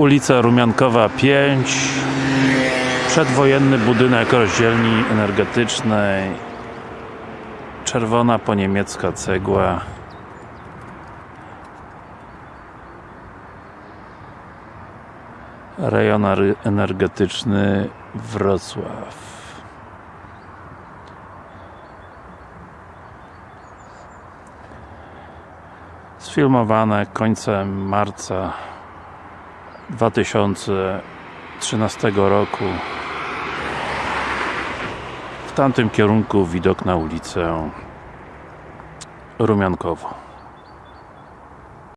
ulica Rumiankowa 5 przedwojenny budynek rozdzielni energetycznej. Czerwona po niemiecka cegła. Rejon energetyczny Wrocław. Sfilmowane końcem marca 2013 roku. W tamtym kierunku widok na ulicę Rumiankowo